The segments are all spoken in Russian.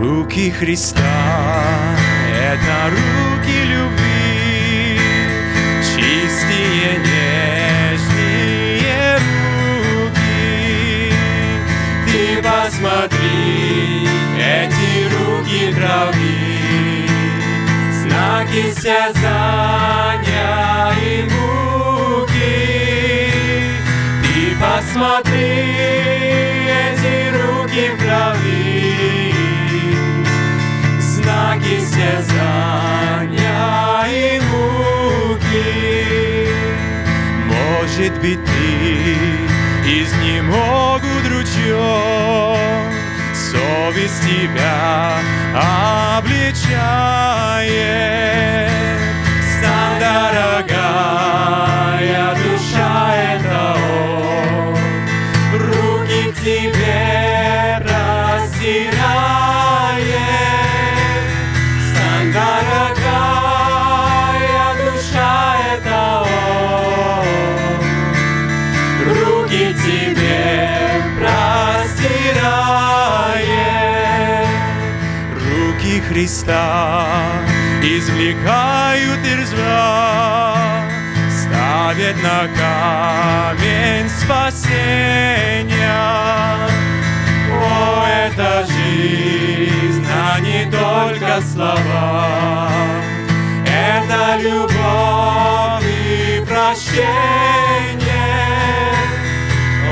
Руки Христа — это руки любви, чистые, нежные руки. Ты посмотри, эти руки крови, знаки стязания и муки. Ты посмотри, знаки стязания и муки. Может быть, ты изнемогут ручьем, совесть тебя обличает. Стань, дорогая душа, это Он, руки к тебе Христа извлекают ирзва, ставят на камень спасения. О, это жизнь, а не только слова. Это любовь и прощение.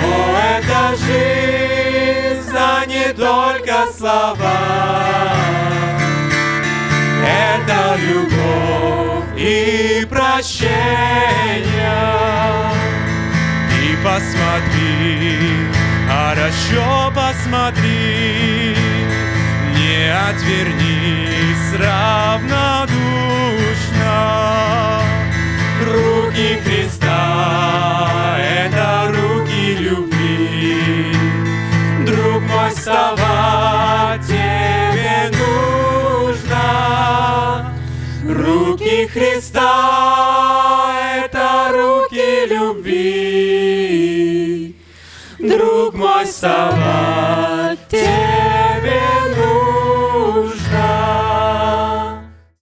О, это жизнь, а не только слова. Это любовь и прощение. И посмотри, хорошо посмотри, не отвернись равнодушно. Руки Христа — это руки любви. Друг мой, вставать руки Христа, это руки любви. Друг мой, вставать.